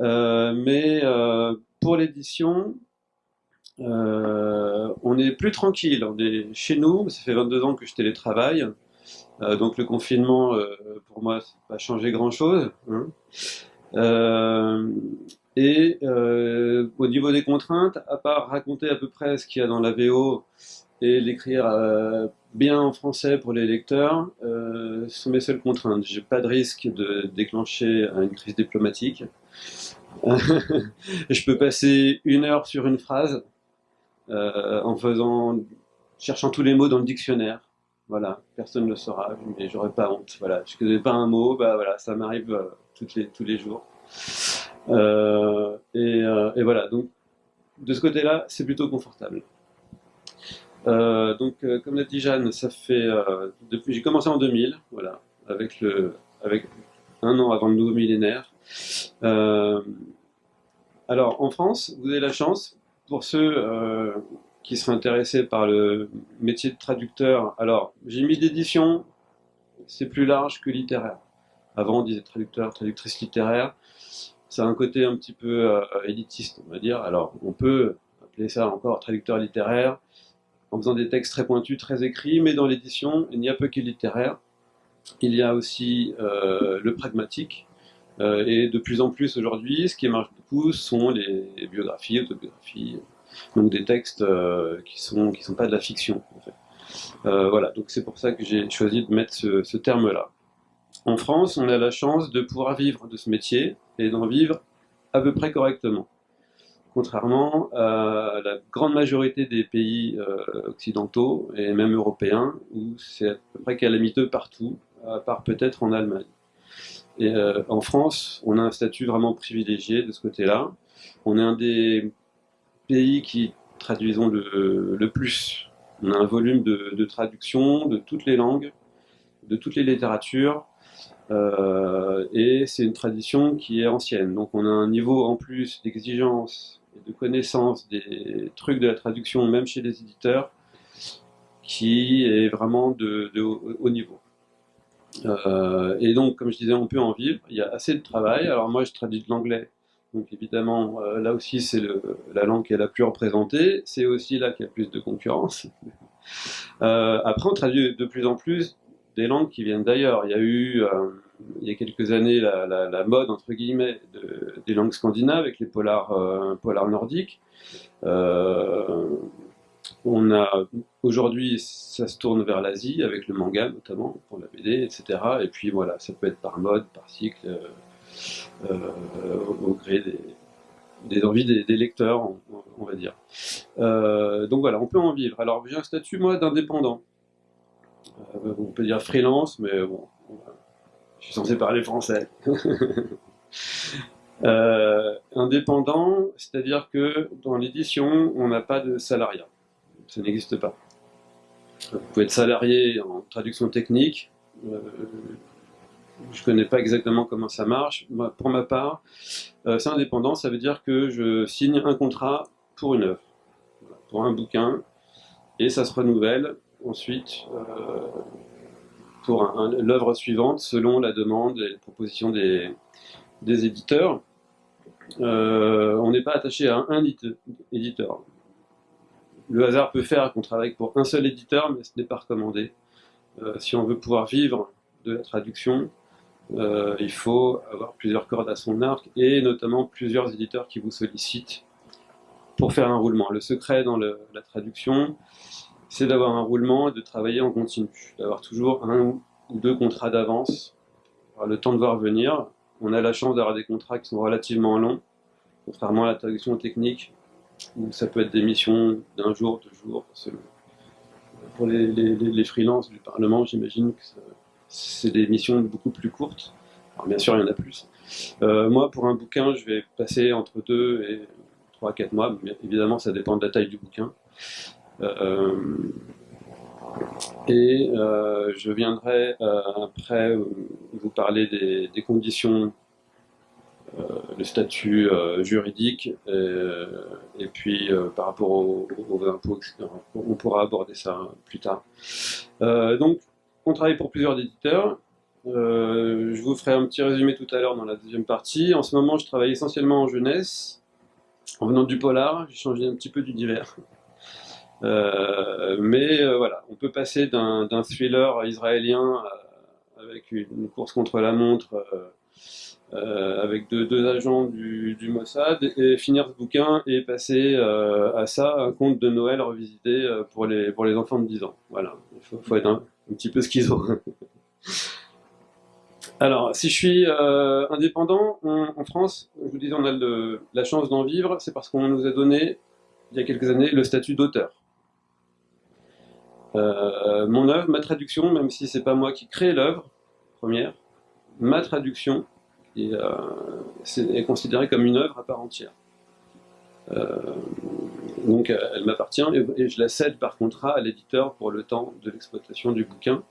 mais pour l'édition, on est plus tranquille. On est chez nous, ça fait 22 ans que je télétravaille. donc le confinement, pour moi, ça n'a pas changé grand-chose. Hein. et au niveau des contraintes, à part raconter à peu près ce qu'il y a dans la VO et l'écrire euh, bien en français pour les lecteurs euh, sont mes seules contraintes. J'ai pas de risque de déclencher une crise diplomatique. je peux passer une heure sur une phrase euh, en faisant, cherchant tous les mots dans le dictionnaire. Voilà, personne ne le saura, mais j'aurais pas honte. Voilà, je connais pas un mot, bah voilà, ça m'arrive euh, les, tous les jours. Euh, et, euh, et voilà, donc de ce côté-là, c'est plutôt confortable. Donc, comme l'a dit Jeanne, ça fait depuis j'ai commencé en 2000, voilà, avec le avec un an avant le nouveau millénaire. Alors, en France, vous avez la chance pour ceux qui seraient intéressés par le métier de traducteur. Alors, j'ai mis d'édition, c'est plus large que littéraire. Avant, on disait traducteur, traductrice littéraire. Ça a un côté un petit peu élitiste, on va dire. Alors, on peut appeler ça encore traducteur littéraire en faisant des textes très pointus, très écrits, mais dans l'édition, il n'y a peu que littéraire. Il y a aussi euh, le pragmatique, euh, et de plus en plus aujourd'hui, ce qui marche beaucoup sont les biographies, autobiographies, donc des textes euh, qui sont qui sont pas de la fiction. Fait. voilà, donc c'est pour ça que j'ai choisi de mettre ce, ce terme-là. En France, on a la chance de pouvoir vivre de ce métier et d'en vivre à peu près correctement contrairement à la grande majorité des pays euh, occidentaux et même européens, où c'est à peu près calamiteux partout, à part peut-être en Allemagne. Et euh, en France, on a un statut vraiment privilégié de ce côté-là. On est un des pays qui traduisons le, plus. On a un volume de, traduction de toutes les langues, de toutes les littératures, euh, et c'est une tradition qui est ancienne. Donc on a un niveau en plus d'exigence de connaissance des trucs de la traduction, même chez les éditeurs, qui est vraiment de, haut niveau. Euh, et donc, comme je disais, on peut en vivre. Il y a assez de travail. Alors moi, je traduis de l'anglais. Donc évidemment, euh, là aussi, c'est la langue qui est la plus représentée. C'est aussi là qu'il y a plus de concurrence. Euh, après, on traduit de plus en plus des langues qui viennent d'ailleurs. Il y a eu, il y a quelques années, la, mode, entre guillemets, des langues scandinaves avec les polars nordiques. Euh, on a aujourd'hui, ça se tourne vers l'Asie avec le manga notamment pour la BD, etc. Et puis voilà, ça peut être par mode, par cycle, au, gré des, envies des, lecteurs, on, va dire. donc voilà, on peut en vivre. Alors j'ai un statut moi d'indépendant. Euh, on peut dire freelance, mais bon, je suis censé parler français. Euh, indépendant, c'est-à-dire que dans l'édition, on n'a pas de salariat. Ça n'existe pas. Vous pouvez être salarié en traduction technique. Euh, je ne connais pas exactement comment ça marche. pour ma part, c'est indépendant, ça veut dire que je signe un contrat pour une œuvre, pour un bouquin, et ça se renouvelle ensuite euh, pour l'œuvre suivante selon la demande et les propositions des, éditeurs. Euh, on n'est pas attaché à un éditeur. Le hasard peut faire qu'on travaille pour un seul éditeur, mais ce n'est pas recommandé. Euh, si on veut pouvoir vivre de la traduction, il faut avoir plusieurs cordes à son arc et notamment plusieurs éditeurs qui vous sollicitent pour faire un roulement. Le secret dans la traduction, c'est d'avoir un roulement et de travailler en continu, d'avoir toujours un ou deux contrats d'avance, le temps de voir venir. On a la chance d'avoir des contrats qui sont relativement longs, contrairement à la traduction technique, ça peut être des missions d'un jour, deux jours. Pour les, les, freelances du Parlement, j'imagine que c'est des missions beaucoup plus courtes. Alors bien sûr, il y en a plus. Euh, moi, pour un bouquin, je vais passer entre deux et trois à quatre mois. Mais évidemment, ça dépend de la taille du bouquin. Euh, et euh, je viendrai après vous parler des, conditions le statut juridique et, puis par rapport aux, impôts, etc. On pourra aborder ça plus tard. donc, on travaille pour plusieurs éditeurs. Euh, je vous ferai un petit résumé tout à l'heure dans la deuxième partie. En ce moment, je travaille essentiellement en jeunesse. En venant du polar, j'ai changé un petit peu du divers. Euh, mais euh, voilà, on peut passer d'un thriller israélien avec une course contre la montre avec deux, agents du, Mossad et finir ce bouquin et passer à ça un conte de Noël revisité pour les, pour les enfants de 10 ans. Voilà, il faut, être un, un, petit peu schizo. Alors, si je suis euh, indépendant, en France, je vous disais, on a la chance d'en vivre, c'est parce qu'on nous a donné, il y a quelques années, le statut d'auteur. Euh, mon œuvre, ma traduction, même si c'est pas moi qui crée l'œuvre première, ma traduction est, euh, considérée comme une œuvre à part entière. donc elle m'appartient et, je la cède par contrat à l'éditeur pour le temps de l'exploitation du bouquin.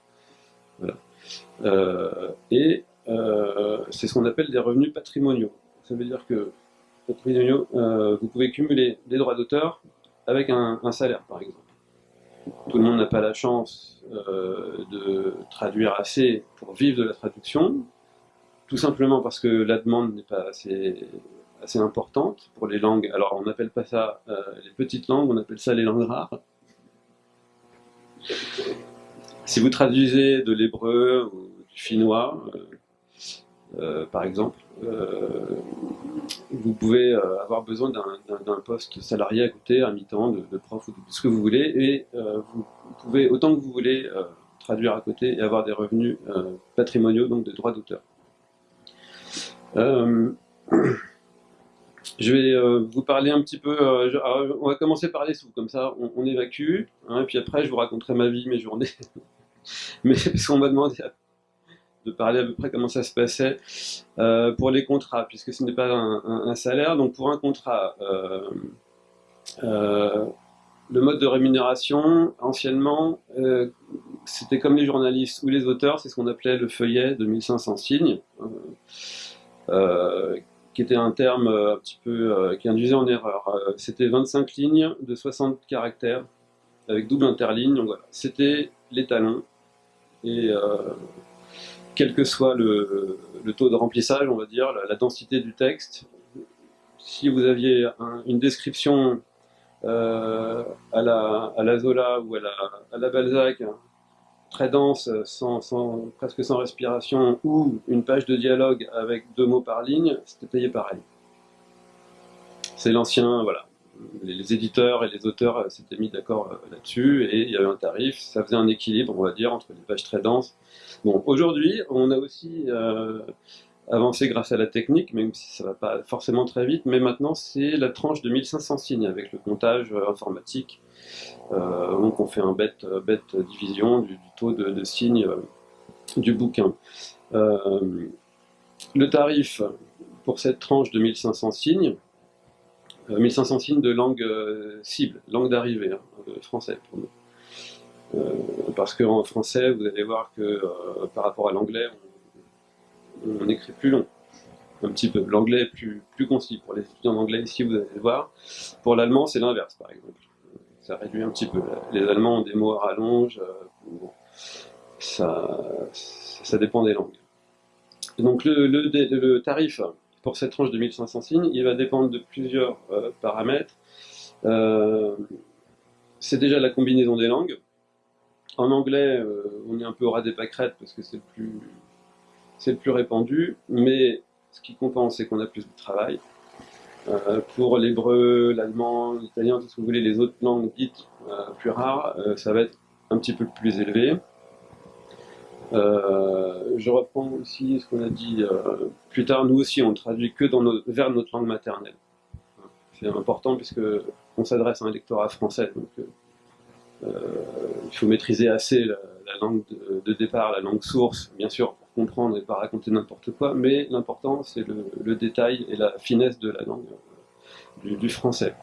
Euh, et euh, c'est ce qu'on appelle des revenus patrimoniaux. Ça veut dire que patrimoniaux, euh, vous pouvez cumuler des droits d'auteur avec un, salaire, par exemple. Tout le monde n'a pas la chance de traduire assez pour vivre de la traduction, tout simplement parce que la demande n'est pas assez, importante pour les langues. Alors on n'appelle pas ça les petites langues, on appelle ça les langues rares. Si vous traduisez de l'hébreu ou du finnois, euh, euh, par exemple, euh, vous pouvez avoir besoin d'un poste salarié à côté, à mi-temps, de, prof ou de ce que vous voulez, et vous pouvez, autant que vous voulez, traduire à côté et avoir des revenus patrimoniaux, donc des droits d'auteur. Je vais vous parler un petit peu, on va commencer par les sous, comme ça on, évacue, hein, et puis après je vous raconterai ma vie, mes journées. mais parce qu'on m'a demandé de parler à peu près comment ça se passait euh, pour les contrats, puisque ce n'est pas un, salaire. Donc pour un contrat, euh, euh, le mode de rémunération, anciennement, c'était comme les journalistes ou les auteurs, c'est ce qu'on appelait le feuillet de 1500 signes, qui était un terme un petit peu qui induisait en erreur. c'était 25 lignes de 60 caractères avec double interligne, c'était l'étalon et euh, quel que soit le, taux de remplissage, on va dire, la, densité du texte, si vous aviez une description euh, à, la, à, la, Zola ou à la, à la Balzac, très dense, sans, presque sans respiration, ou une page de dialogue avec deux mots par ligne, c'était payé pareil. C'est l'ancien, voilà, les éditeurs et les auteurs euh, s'étaient mis d'accord euh, là-dessus et il y avait un tarif, ça faisait un équilibre, on va dire, entre les pages très denses. Bon, aujourd'hui, on a aussi euh, avancé grâce à la technique, même si ça ne va pas forcément très vite, mais maintenant c'est la tranche de 1500 signes avec le comptage informatique. Donc on fait un bête, bête division du, taux de, signes du bouquin. le tarif pour cette tranche de 1500 signes, 1500 euh, signes de langue euh, cible, langue d'arrivée, hein, euh, français pour nous. parce qu'en français, vous allez voir que par rapport à l'anglais, on, écrit plus long un petit peu. L'anglais est plus, plus concis. Pour les étudiants d'anglais ici, vous allez voir. Pour l'allemand, c'est l'inverse, par exemple. Ça réduit un petit peu. Les Allemands ont des mots à rallonge. ça, ça dépend des langues. donc le, le tarif pour cette tranche de 1500 signes, il va dépendre de plusieurs euh, paramètres. Euh, c'est déjà la combinaison des langues. En anglais, euh, on est un peu au ras des pâquerettes parce que c'est le, le plus répandu, mais ce qui compense, c'est qu'on a plus de travail. Pour l'hébreu, l'allemand, l'italien, tout ce que vous voulez, les autres langues dites plus rares, ça va être un petit peu plus élevé. Euh, je reprends aussi ce qu'on a dit euh, plus tard, nous aussi on traduit que dans vers notre langue maternelle. C'est important puisque on s'adresse à un lectorat français, donc euh, il faut maîtriser assez la, langue de, départ, la langue source, bien sûr, pour comprendre et pas raconter n'importe quoi, mais l'important c'est le, détail et la finesse de la langue du, français.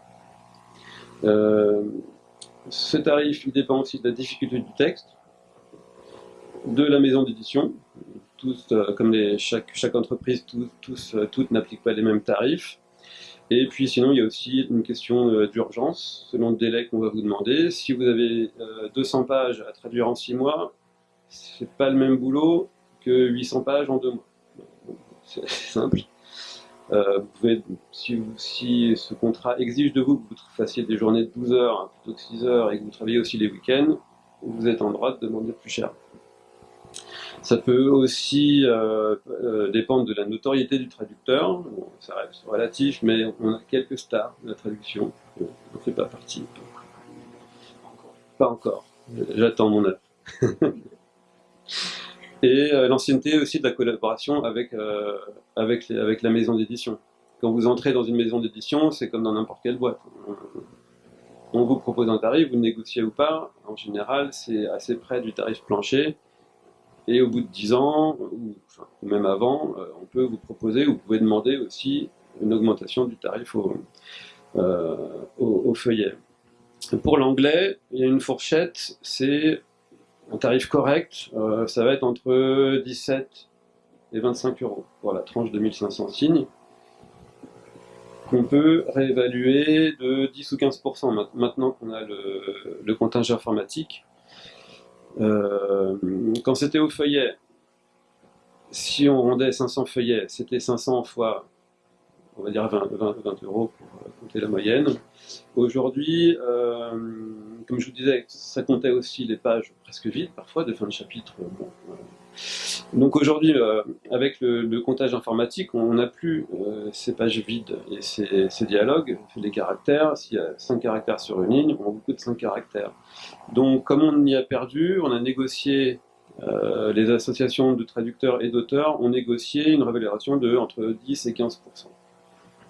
ce tarif il dépend aussi de la difficulté du texte, de la maison d'édition. Tous, euh, comme chaque, entreprise, euh, toutes n'appliquent pas les mêmes tarifs. Et puis sinon, il y a aussi une question euh, d'urgence, selon le délai qu'on va vous demander. Si vous avez 200 pages à traduire en 6 mois, c'est pas le même boulot que 800 pages en deux mois. C'est simple. Euh, vous pouvez, si, si, ce contrat exige de vous que vous fassiez des journées de 12 heures plutôt que 6 heures et que vous travaillez aussi les week-ends, vous êtes en droit de demander plus cher. Ça peut aussi euh, euh, dépendre de la notoriété du traducteur, ça reste relatif, mais on a quelques stars de la traduction, on ne fait pas partie. Pas encore, j'attends mon œuvre. et euh, l'ancienneté aussi de la collaboration avec, avec la maison d'édition. Quand vous entrez dans une maison d'édition, c'est comme dans n'importe quelle boîte. On vous propose un tarif, vous négociez ou pas, en général c'est assez près du tarif plancher, et au bout de 10 ans, ou, même avant, euh, on peut vous proposer, vous pouvez demander aussi une augmentation du tarif au, au feuillet. Pour l'anglais, il y a une fourchette, c'est un tarif correct, euh, ça va être entre 17 et 25 euros pour la tranche de 1500 signes, qu'on peut réévaluer de 10 ou 15% maintenant qu'on a le, contingent informatique. Euh, quand c'était au feuillet, si on rendait 500 feuillets, c'était 500 fois, on va dire 20, 20, euros pour euh, compter la moyenne. Aujourd'hui, comme je vous disais, ça comptait aussi les pages presque vides, parfois, de fin de chapitre. Donc aujourd'hui, euh, avec le, comptage informatique, on n'a plus euh, ces pages vides et ces, dialogues, les caractères. S'il y a 5 caractères sur une ligne, on a beaucoup de 5 caractères. Donc comme on y a perdu, on a négocié, euh, les associations de traducteurs et d'auteurs ont négocié une révélation de entre 10 et 15%.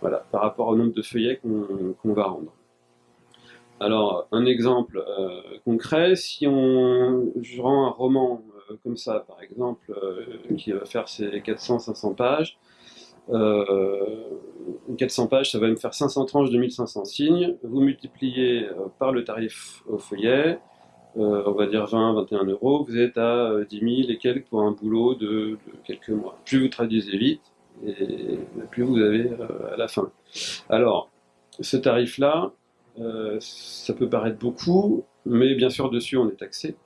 Voilà, par rapport au nombre de feuillets qu'on va rendre. Alors, un exemple concret, si on, je rends un roman comme ça, par exemple, euh, qui va faire ses 400-500 pages, 400 pages, ça va me faire 500 tranches de 1500 signes, vous multipliez par le tarif au feuillet, on va dire 20-21 euros, vous êtes à 10 000 et quelques pour un boulot de, quelques mois. Plus vous traduisez vite, plus vous avez à la fin. Alors, ce tarif-là, euh, ça peut paraître beaucoup, mais bien sûr dessus on est taxé.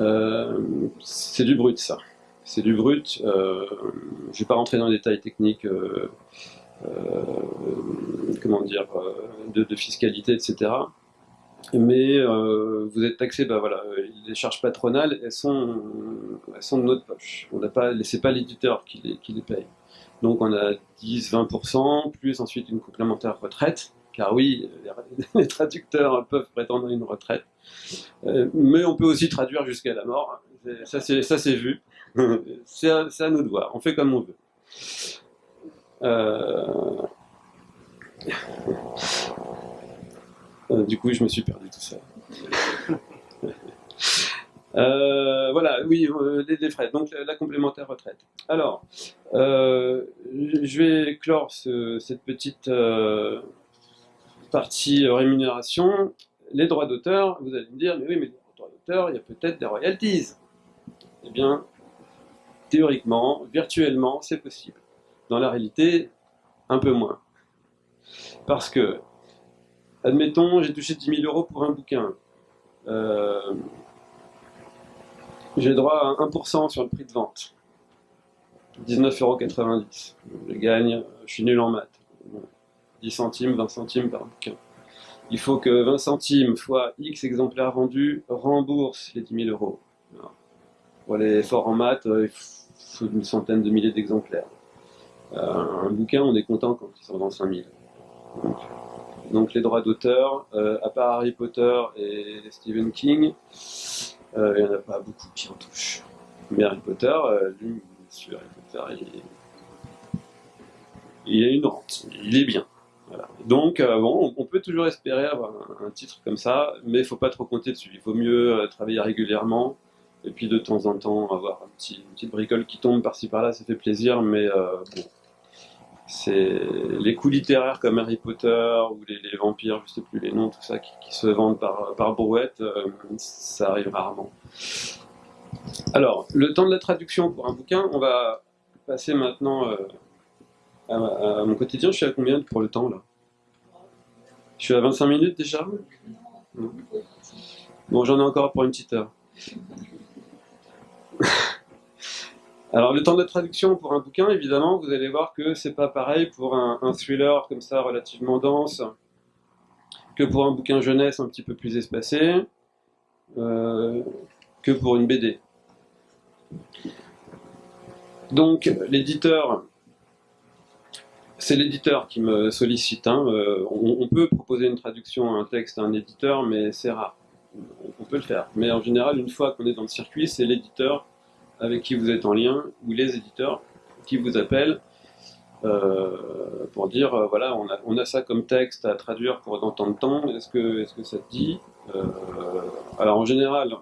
Euh, c'est du brut ça. C'est du brut. Euh, je ne vais pas rentrer dans les détails techniques, comment dire, de, fiscalité, etc. Mais vous êtes taxé, bah voilà, les charges patronales, elles sont, elles sont de notre poche. On n'a pas, c'est pas l'éditeur qui les, les paye. Donc on a 10-20%, plus ensuite une complémentaire retraite, car oui, les traducteurs peuvent prétendre une retraite, euh, mais on peut aussi traduire jusqu'à la mort, ça c'est vu, c'est à, nous de voir, on fait comme on veut. Euh, euh, du coup, je me suis perdu tout ça. voilà, oui, les, frais, donc la, complémentaire retraite. Alors, je vais clore cette petite partie euh, rémunération, les droits d'auteur, vous allez me dire, mais oui, mais les droits d'auteur, il y a peut-être des royalties. Eh bien, théoriquement, virtuellement, c'est possible. Dans la réalité, un peu moins. Parce que, admettons, j'ai touché 10 000 euros pour un bouquin. Euh, j'ai droit à 1% sur le prix de vente. 19,90 euros. Je gagne, je suis nul en maths. 10 centimes, 20 centimes par bouquin. Il faut que 20 centimes fois X exemplaires vendus rembourse les 10 000 euros. Pour les forts en maths, euh, il faut une centaine de milliers d'exemplaires. Euh, un bouquin, on est content quand il s'en vend 5000. Donc, donc les droits d'auteur, euh, à part Harry Potter et Stephen King, il n'y en a pas beaucoup qui en touchent. Mais Harry Potter, lui, sur Harry Potter, il, il a une rente, il est bien. Donc, euh, bon, on peut toujours espérer avoir un, titre comme ça, mais il ne faut pas trop compter dessus. Il vaut mieux euh, travailler régulièrement, et puis de temps en temps avoir un petit, une petite bricole qui tombe par-ci par-là, ça fait plaisir, mais euh, bon, les coups littéraires comme Harry Potter ou les, vampires, je sais plus les noms, tout ça, qui, se vendent par, par brouette, ça arrive rarement. Alors, le temps de la traduction pour un bouquin, on va passer maintenant à, mon quotidien, je suis à combien pour le temps là? Je suis à 25 minutes déjà? Bon, j'en ai encore pour une petite heure. Alors le temps de traduction pour un bouquin, évidemment, vous allez voir que c'est pas pareil pour un, thriller comme ça relativement dense que pour un bouquin jeunesse un petit peu plus espacé, euh, que pour une BD. Donc l'éditeur, c'est l'éditeur qui me sollicite. Hein. Euh, on, peut proposer une traduction un texte à un éditeur, mais c'est rare. On peut le faire. Mais en général, une fois qu'on est dans le circuit, c'est l'éditeur avec qui vous êtes en lien, ou les éditeurs qui vous appellent euh, pour dire, euh, voilà, on a, ça comme texte à traduire pour dans tant de temps, est-ce que, est que ça te dit? Alors en général,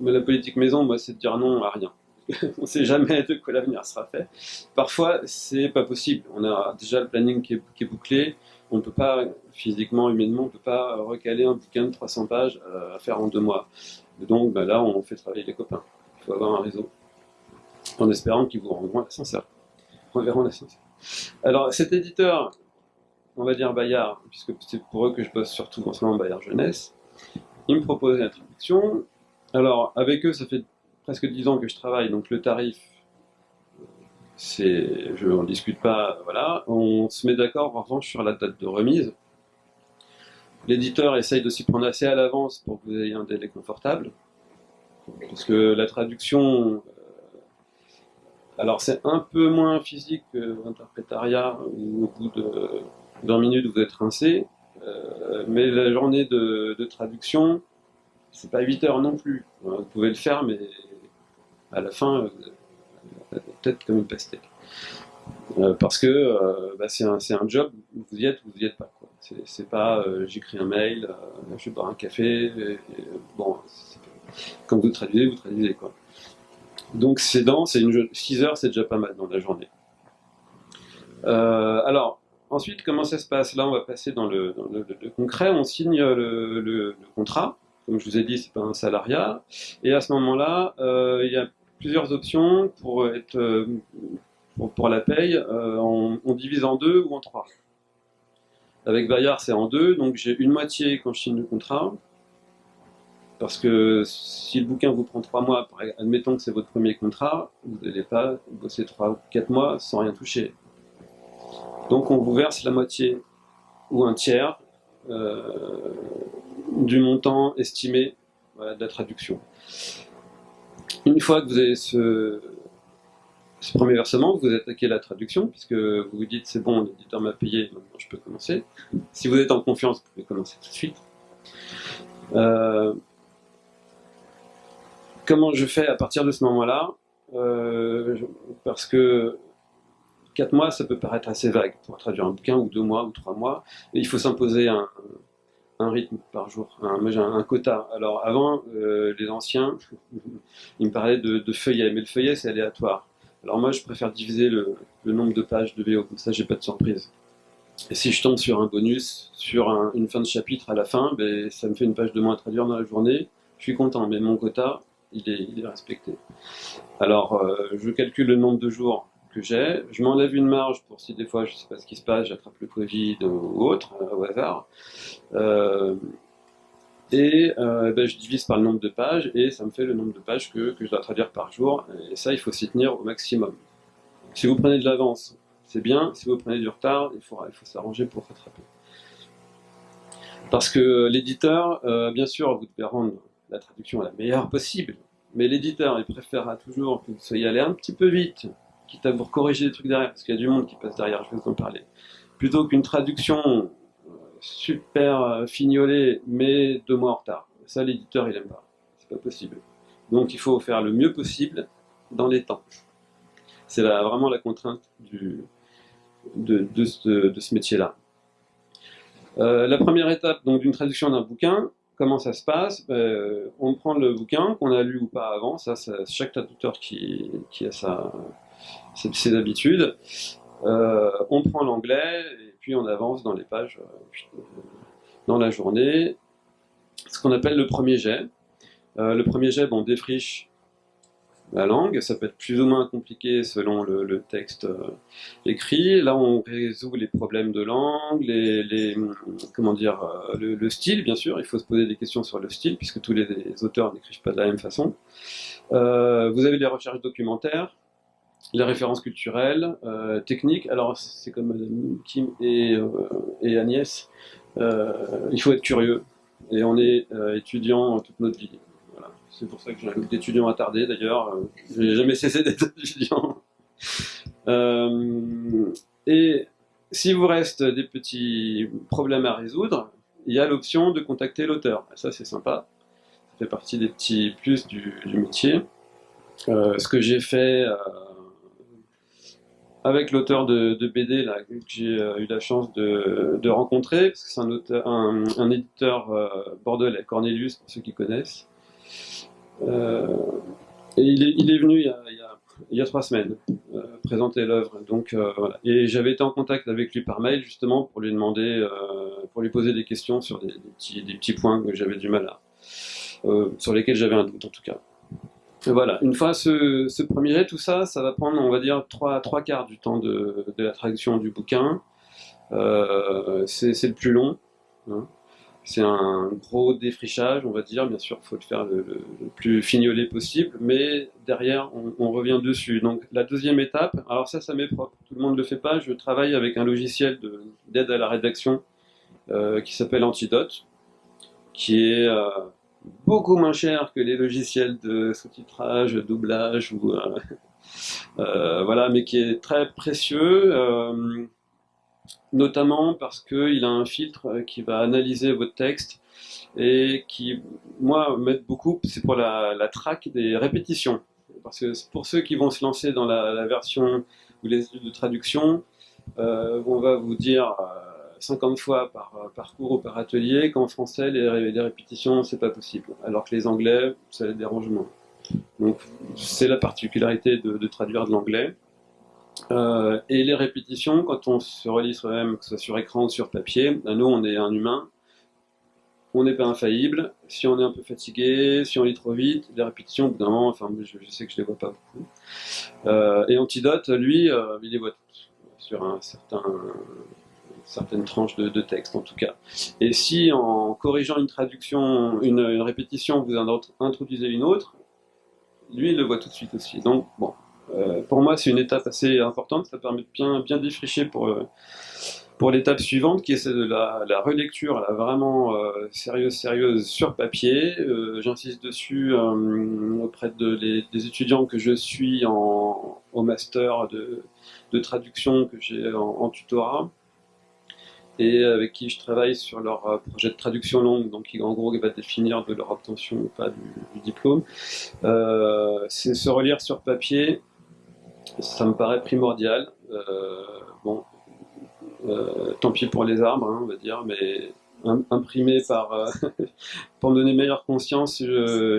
la politique maison, moi, c'est de dire non à rien. on ne sait jamais de quoi l'avenir sera fait. Parfois, c'est pas possible. On a déjà le planning qui est, bouclé. On ne peut pas, physiquement, humainement, on ne peut pas recaler un bouquin de 300 pages euh, à faire en deux mois. donc, bah, là, on fait travailler les copains. Il faut avoir un réseau. En espérant qu'ils vous rendront l'ascenseur. On verra l'ascenseur. Alors, cet éditeur, on va dire Bayard, puisque c'est pour eux que je bosse surtout en ce Bayard Jeunesse, il me propose la traduction. Alors, avec eux, ça fait presque 10 ans que je travaille, donc le tarif, c'est, je n'en discute pas, voilà. On se met d'accord en revanche sur la date de remise. L'éditeur essaye de s'y prendre assez à l'avance pour que vous ayez un délai confortable. Parce que la traduction, euh, alors c'est un peu moins physique que l'interprétariat, où au bout de 20 minutes vous êtes rincé, euh, mais la journée de, de traduction, c'est pas 8 heures non plus. Vous pouvez le faire, mais à la fin, peut-être comme une pastèque. Euh, parce que euh, bah, c'est un, un, job, vous y êtes ou vous y êtes pas. C'est pas euh, j'écris un mail, je bois un café, bon, quand vous traduisez, vous traduisez. Quoi. Donc c'est dans, c'est une 6 heures, c'est déjà pas mal dans la journée. alors, ensuite, comment ça se passe? Là, on va passer dans le, concret, on signe le contrat, comme je vous ai dit, c'est pas un salariat. Et à ce moment-là, euh, il y a plusieurs options pour être euh, pour, la paye. Euh, on, divise en deux ou en trois. Avec Bayard, c'est en deux, donc j'ai une moitié quand je signe le contrat. Parce que si le bouquin vous prend trois mois, admettons que c'est votre premier contrat, vous n'allez pas bosser trois ou quatre mois sans rien toucher. Donc on vous verse la moitié ou un tiers du montant estimé de la traduction. Une fois que vous avez ce, premier versement, vous attaquez la traduction, puisque vous vous dites c'est bon, l'éditeur m'a payé, maintenant je peux commencer. Si vous êtes en confiance, vous pouvez commencer tout de suite. Euh, comment je fais à partir de ce moment-là euh, Parce que 4 mois, ça peut paraître assez vague pour traduire un bouquin, ou 2 mois, ou 3 mois. il faut s'imposer un, un rythme par jour, un, j'ai un quota. Alors avant, euh, les anciens, ils me parlaient de, de, feuillet, mais le feuillet c'est aléatoire. Alors moi je préfère diviser le, nombre de pages de VO, comme ça j'ai pas de surprise. Et si je tombe sur un bonus, sur une fin de chapitre à la fin, ben, ça me fait une page de moins à traduire dans la journée, je suis content, mais mon quota, il est, il est respecté. Alors euh, je calcule le nombre de jours que j'ai. Je m'enlève une marge pour si des fois, je ne sais pas ce qui se passe, j'attrape le Covid ou autre, euh, au hasard. Euh, et euh, ben, je divise par le nombre de pages, et ça me fait le nombre de pages que, que je dois traduire par jour. Et ça, il faut s'y tenir au maximum. Si vous prenez de l'avance, c'est bien. Si vous prenez du retard, il faut, il faut s'arranger pour rattraper. Parce que l'éditeur, bien sûr, vous devez rendre la traduction la meilleure possible, mais l'éditeur, il préférera toujours que vous soyez allé un petit peu vite, quitte à vous corriger des trucs derrière, parce qu'il y a du monde qui passe derrière, je vais vous en parler. Plutôt qu'une traduction euh, super euh, fignolée, mais deux mois en retard. Ça, l'éditeur, il aime pas. C'est pas possible. Donc, il faut faire le mieux possible dans les temps. C'est vraiment la contrainte du, de, de, ce, métier-là. Euh, la première étape d'une traduction d'un bouquin, comment ça se passe? On prend le bouquin qu'on a lu ou pas avant, ça, c'est chaque traducteur qui, qui a sa, ses habitudes. Euh, on prend l'anglais et puis on avance dans les pages euh, dans la journée. Ce qu'on appelle le premier jet. Euh, le premier jet, on défriche la langue, ça peut être plus ou moins compliqué selon le, texte écrit. Là, on résout les problèmes de langue, les, comment dire, le, style, bien sûr. Il faut se poser des questions sur le style, puisque tous les, auteurs n'écrivent pas de la même façon. vous avez les recherches documentaires, les références culturelles, euh, techniques. Alors, c'est comme Madame Kim et, euh, Agnès, euh, il faut être curieux. Et on est étudiant toute notre vie. Voilà. C'est pour ça que j'ai un groupe d'étudiants attardés d'ailleurs. Je n'ai jamais cessé d'être étudiant. et si vous reste des petits problèmes à résoudre, il y a l'option de contacter l'auteur. Ça, c'est sympa. Ça fait partie des petits plus du métier. ce que j'ai fait avec l'auteur de, BD là, que j'ai euh, eu la chance de, rencontrer, parce que c'est un, un, éditeur euh, bordelais, Cornelius, pour ceux qui connaissent. Euh, et il est, venu il y a, trois semaines présenter l'œuvre. Donc voilà. Et j'avais été en contact avec lui par mail justement pour lui demander, pour lui poser des questions sur des, petits, des petits, points que j'avais du mal à, sur lesquels j'avais un doute en tout cas. Voilà, une fois ce, premier jet, tout ça, ça va prendre, on va dire, trois, trois quarts du temps de, la traduction du bouquin. Euh, c'est le plus long. Hein. C'est un gros défrichage, on va dire. Bien sûr, il faut le faire le, plus fignolé possible, mais derrière, on, revient dessus. Donc, la deuxième étape, alors ça, ça m'est propre. Tout le monde ne le fait pas. Je travaille avec un logiciel d'aide à la rédaction euh, qui s'appelle Antidote, qui est... Euh, beaucoup moins cher que les logiciels de sous-titrage, doublage, ou, euh, euh, voilà, mais qui est très précieux, euh, notamment parce qu'il a un filtre qui va analyser votre texte et qui, moi, m'aide beaucoup, c'est pour la, la traque des répétitions. Parce que pour ceux qui vont se lancer dans la, version ou les études de traduction, on va vous dire 50 fois par, cours ou par atelier, qu'en français, les, les répétitions, c'est pas possible. Alors que les anglais, ça les dérange moins. Donc, c'est la particularité de, traduire de l'anglais. Euh, et les répétitions, quand on se relit soi-même, que ce soit sur écran ou sur papier, nous, on est un humain, on n'est pas infaillible. Si on est un peu fatigué, si on lit trop vite, les répétitions, au enfin, je, sais que je les vois pas beaucoup. Euh, et Antidote, lui, euh, il les voit toutes sur un certain certaines tranches de, texte en tout cas. Et si en corrigeant une traduction, une, répétition, vous en introduisez une autre, lui il le voit tout de suite aussi. Donc bon, euh, pour moi c'est une étape assez importante, ça permet de bien, bien défricher pour, euh, pour l'étape suivante qui est celle de la, relecture, là, vraiment euh, sérieuse, sérieuse sur papier. J'insiste dessus auprès de des étudiants que je suis en, au master de, traduction que j'ai en tutorat et avec qui je travaille sur leur euh, projet de traduction longue, donc qui en gros va définir de leur obtention ou pas du, diplôme. Euh, c'est se relire sur papier, ça me paraît primordial. Euh, bon, tant pis pour les arbres, hein, on va dire, mais imprimé par, pour me donner meilleure conscience,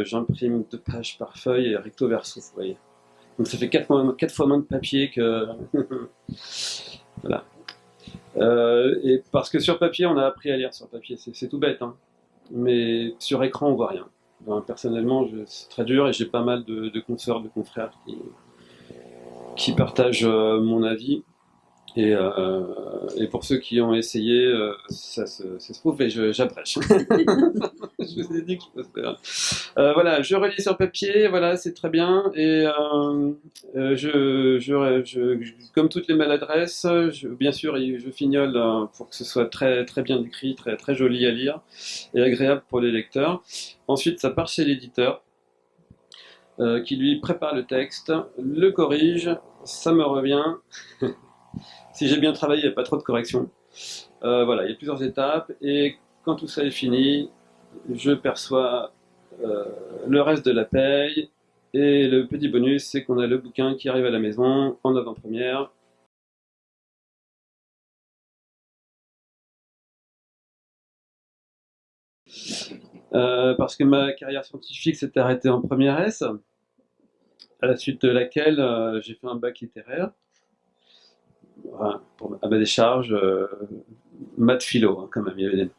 j'imprime deux pages par feuille et recto verso, vous voyez. Donc ça fait quatre fois, quatre fois moins de papier que... voilà. Euh, et parce que sur papier, on a appris à lire sur papier, c'est tout bête, hein. mais sur écran, on voit rien. personnellement, c'est très dur et j'ai pas mal de, consoeurs, de confrères qui, qui partagent euh, mon avis. Et, euh, et, pour ceux qui ont essayé, euh, ça, se, prouve, et j'abrège. je vous ai dit que je faire. Euh, voilà, je relis sur papier, voilà, c'est très bien. Et je, comme toutes les maladresses, bien sûr, je fignole pour que ce soit très, très bien écrit, très, très joli à lire et agréable pour les lecteurs. Ensuite, ça part chez l'éditeur. qui lui prépare le texte, le corrige, ça me revient. Si j'ai bien travaillé, il n'y a pas trop de corrections. Euh, voilà, il y a plusieurs étapes, et quand tout ça est fini, je perçois euh, le reste de la paye, et le petit bonus, c'est qu'on a le bouquin qui arrive à la maison en avant-première. Euh, parce que ma carrière scientifique s'est arrêtée en première S, à la suite de laquelle j'ai fait un bac littéraire pour, à des charges, euh, maths philo, hein, quand même, il y avait des...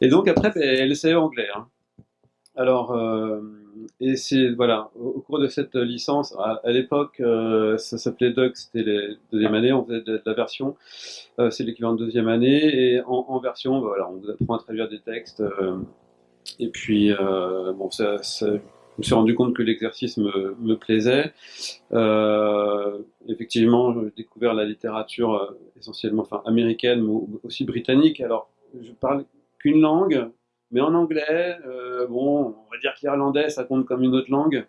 Et donc après, elle essayait anglais. Hein. Alors, euh, et c'est, voilà, au, cours de cette licence, à, l'époque, euh, ça s'appelait Doc, c'était les deuxième année, on faisait de, la version, c'est l'équivalent de deuxième année, et en, version, bah, voilà, on vous apprend à traduire des textes, et puis, bon, ça, ça me suis rendu compte que l'exercice me, me, plaisait. Euh, effectivement, j'ai découvert la littérature euh, essentiellement enfin, américaine, mais aussi britannique. Alors, je parle qu'une langue, mais en anglais, euh, bon, on va dire que l'irlandais, ça compte comme une autre langue,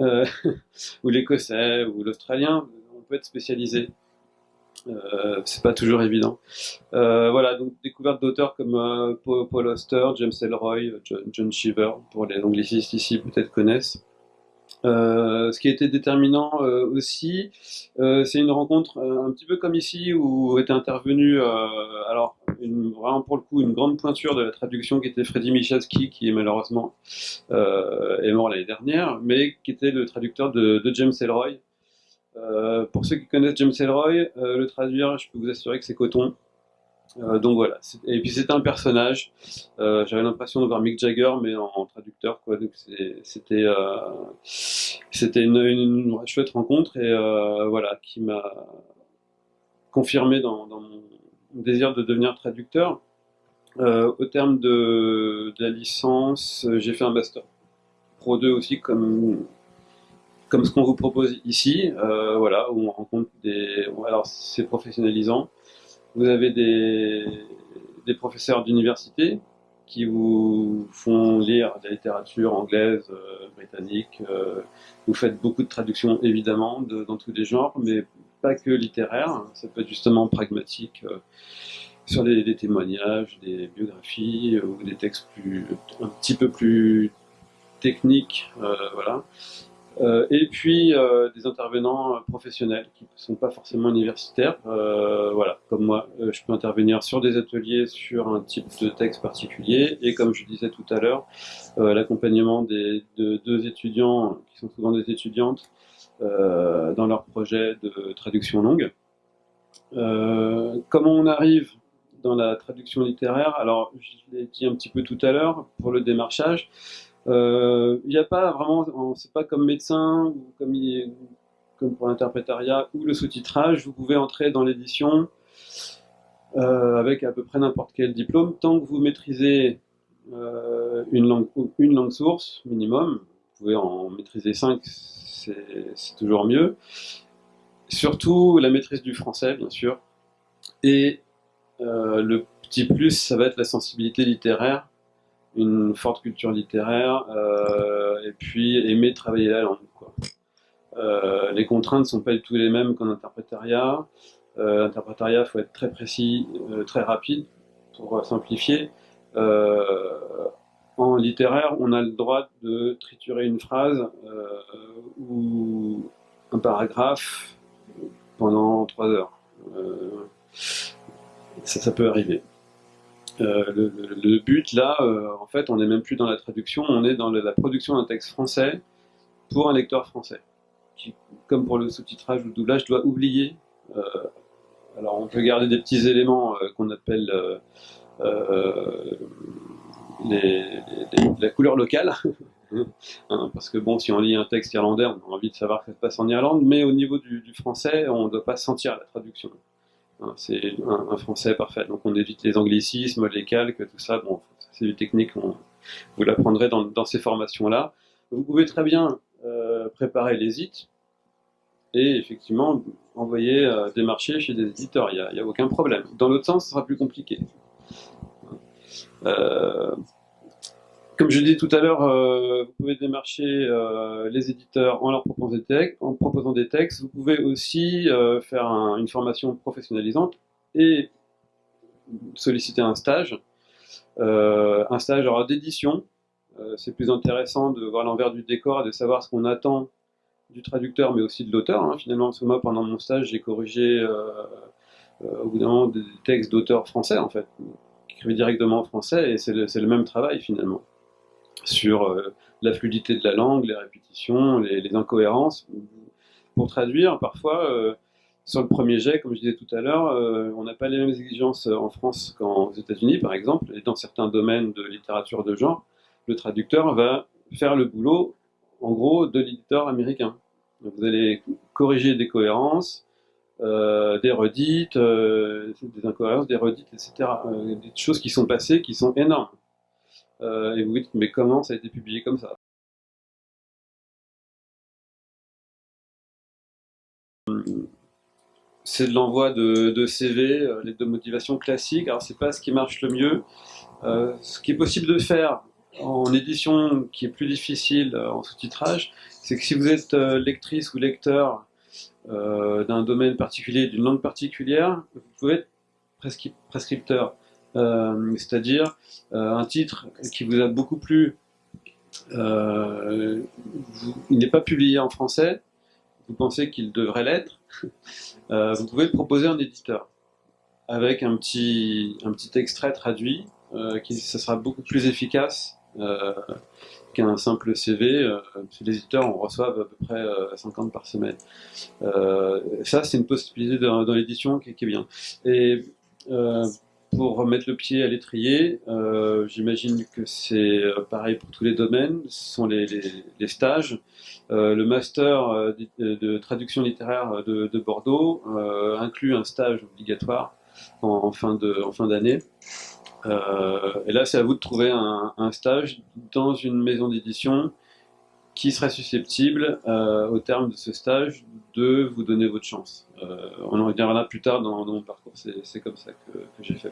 euh, ou l'écossais, ou l'australien, on peut être spécialisé. Euh, c'est pas toujours évident. Euh, voilà, donc découverte d'auteurs comme euh, Paul Auster, James Elroy, John, John Cheever, pour les anglicistes ici peut-être connaissent. Euh, ce qui a été déterminant euh, aussi, euh, c'est une rencontre un petit peu comme ici où était intervenu, alors une, vraiment pour le coup une grande pointure de la traduction qui était Freddy Michalski, qui est malheureusement est mort l'année dernière, mais qui était le traducteur de, de James Elroy. Pour ceux qui connaissent James Elroy, le traduire, je peux vous assurer que c'est coton. Euh, donc voilà. Et puis c'était un personnage. Euh, J'avais l'impression de voir Mick Jagger, mais en, traducteur. Quoi. C'était euh, c'était une, chouette rencontre et euh, voilà qui m'a confirmé dans, mon désir de devenir traducteur. Euh, au terme de, de la licence, j'ai fait un master Pro 2 aussi comme comme ce qu'on vous propose ici, euh, voilà, où on rencontre des. Alors c'est professionnalisant. Vous avez des, des professeurs d'université qui vous font lire de la littérature anglaise, euh, britannique. Euh, vous faites beaucoup de traductions, évidemment, de, dans tous les genres, mais pas que littéraire. Ça peut être justement pragmatique, sur des, des, témoignages, des biographies, ou des textes plus, un petit peu plus techniques. voilà. Euh, et puis euh, des intervenants professionnels qui ne sont pas forcément universitaires. Euh, voilà, comme moi, euh, je peux intervenir sur des ateliers sur un type de texte particulier. Et comme je disais tout à l'heure, euh, l'accompagnement des de deux étudiants, qui sont souvent des étudiantes, dans leur projet de traduction longue. comment on arrive dans la traduction littéraire? Alors, je l'ai dit un petit peu tout à l'heure pour le démarchage. Il euh, n'y a pas vraiment, c'est pas comme médecin ou comme, pour l'interprétariat ou le sous-titrage, vous pouvez entrer dans l'édition euh, avec à peu près n'importe quel diplôme, tant que vous maîtrisez euh, une, langue, source minimum, vous pouvez en maîtriser 5, c'est toujours mieux. Surtout la maîtrise du français, bien sûr. Et le petit plus, ça va être la sensibilité littéraire une forte culture littéraire euh, et puis aimer travailler la langue. Euh, les contraintes ne sont pas du tout les mêmes qu'en interprétariat. Euh, L'interprétariat, il faut être très précis, très rapide pour simplifier. En littéraire, on a le droit de triturer une phrase ou un paragraphe pendant trois heures. ça peut arriver. Euh, le, but là, euh, en fait, on n'est même plus dans la traduction, on est dans la production d'un texte français pour un lecteur français, qui, comme pour le sous-titrage ou le doublage, doit oublier. Euh, alors, on peut garder des petits éléments euh, qu'on appelle euh, les, les, la couleur locale. hein, parce que bon, si on lit un texte irlandais, on a envie de savoir ce qui se passe en Irlande, mais au niveau du, du français, on ne doit pas sentir la traduction. Hein, c'est un, français parfait. Donc on évite les anglicismes, les calques, tout ça. C'est du technique, vous l'apprendrez dans, ces formations-là. Vous pouvez très bien euh, préparer les IT et effectivement envoyer euh, des marchés chez des éditeurs. Il n'y a, a, aucun problème. Dans l'autre sens, ce sera plus compliqué. Euh, comme je dis tout à l'heure, euh, vous pouvez démarcher euh, les éditeurs en leur proposant des, textes, en proposant des textes. Vous pouvez aussi euh, faire un, une formation professionnalisante et solliciter un stage. Un stage d'édition. C'est plus intéressant de voir l'envers du décor et de savoir ce qu'on attend du traducteur, mais aussi de l'auteur. Hein, finalement, parce que moi, pendant mon stage, j'ai corrigé au bout d'un moment des textes d'auteurs français, en fait, qui écrivaient directement en français, et c'est le même travail, finalement sur euh, la fluidité de la langue, les répétitions, les, les incohérences. Pour traduire, parfois, euh, sur le premier jet, comme je disais tout à l'heure, euh, on n'a pas les mêmes exigences en France qu'aux États-Unis, par exemple, et dans certains domaines de littérature de genre, le traducteur va faire le boulot, en gros, de l'éditeur américain. Vous allez corriger des cohérences, euh, des redites, euh, des incohérences, des redites, etc. Des choses qui sont passées, qui sont énormes. Euh, et vous vous dites, mais comment ça a été publié comme ça? C'est de l'envoi de, CV, euh, les deux motivations classiques. Alors, c'est pas ce qui marche le mieux. Euh, ce qui est possible de faire en édition, qui est plus difficile en sous-titrage, c'est que si vous êtes lectrice ou lecteur d'un domaine particulier, d'une langue particulière, vous pouvez être prescripteur. C'est-à-dire un titre qui vous a beaucoup plu, il n'est pas publié en français, vous pensez qu'il devrait l'être, euh, vous pouvez le proposer un éditeur avec un petit, un petit extrait traduit, euh, qui ça sera beaucoup plus efficace euh, qu'un simple CV. les éditeurs en reçoivent à peu près 50 par semaine. ça, c'est une possibilité dans, l'édition qui, qui, est bien. Et pour remettre le pied à l'étrier, euh, j'imagine que c'est euh, pareil pour tous les domaines, ce sont les, stages. Euh, le master de, traduction littéraire de, Bordeaux inclut un stage obligatoire en, fin d'année. et là, c'est à vous de trouver un, stage dans une maison d'édition qui serait susceptible, au terme de ce stage, de vous donner votre chance. on en reviendra plus tard dans, mon parcours, c'est comme ça que, que j'ai fait.